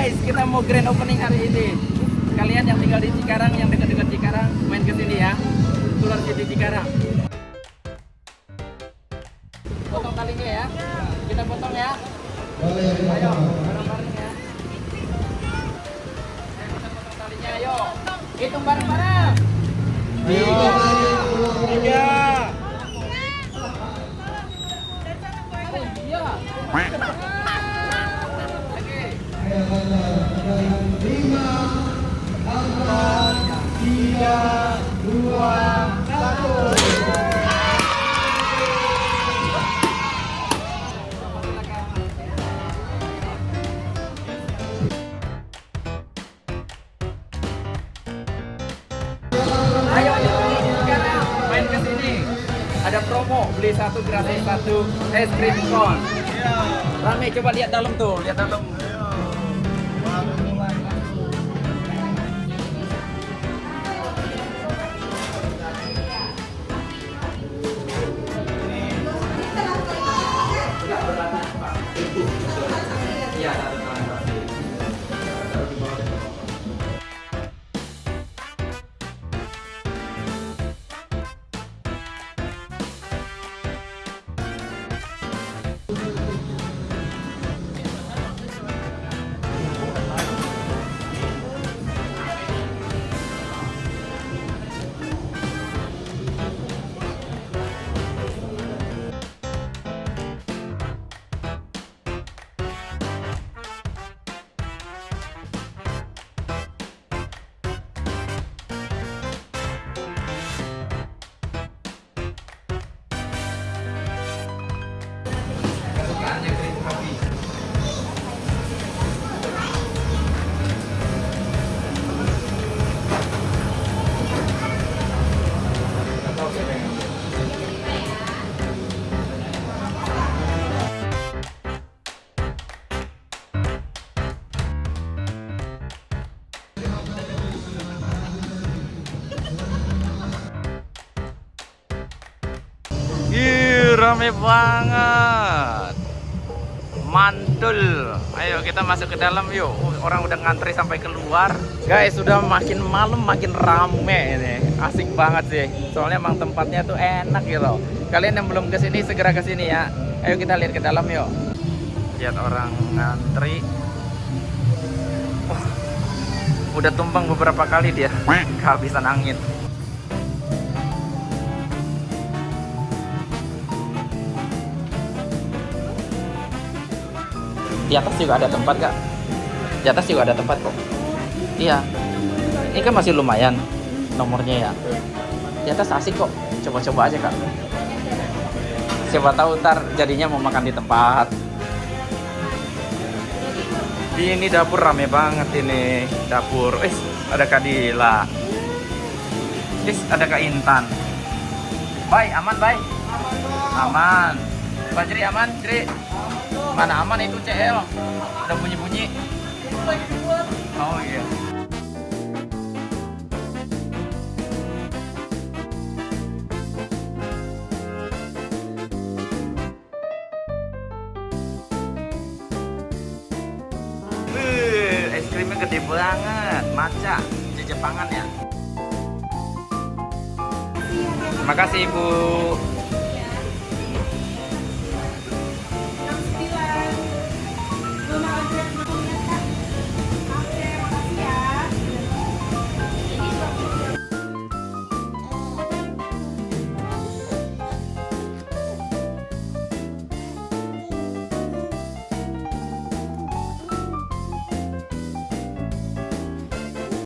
Guys, kita mau grand opening hari ini. Kalian yang tinggal di Cikarang, yang dekat-dekat Cikarang, main ke sini ya. Tular City Cikarang. Potong talinya ya. Kita potong ya. Ayo, Ayo ayo sekarang main ke sini. Ada promo beli satu gratis satu es krim kon. Rame coba lihat dalam tuh, lihat dalam. Rame banget. Mantul. Ayo kita masuk ke dalam yuk. Orang udah ngantri sampai keluar. Guys, sudah makin malam makin rame ini. Asik banget sih. Soalnya emang tempatnya tuh enak gitu. Kalian yang belum ke sini segera ke sini ya. Ayo kita lihat ke dalam yuk. Lihat orang ngantri. Wah, udah tumpang beberapa kali dia. Kehabisan angin. Di atas juga ada tempat kak. Di atas juga ada tempat kok. Iya. Ini kan masih lumayan nomornya ya. Di atas asik kok. Coba-coba aja kak. Siapa tahu ntar jadinya mau makan di tempat. Ini dapur rame banget ini dapur. Eh, ada Kak Dila. Eh, ada Kak Intan. Bye, aman, bye. Aman. Pak Jri aman, Jri. Mana aman itu CL? Udah bunyi-bunyi. Oh iya. Wih, es krimnya gede banget, maca, Jepangan ya. Terima kasih Ibu.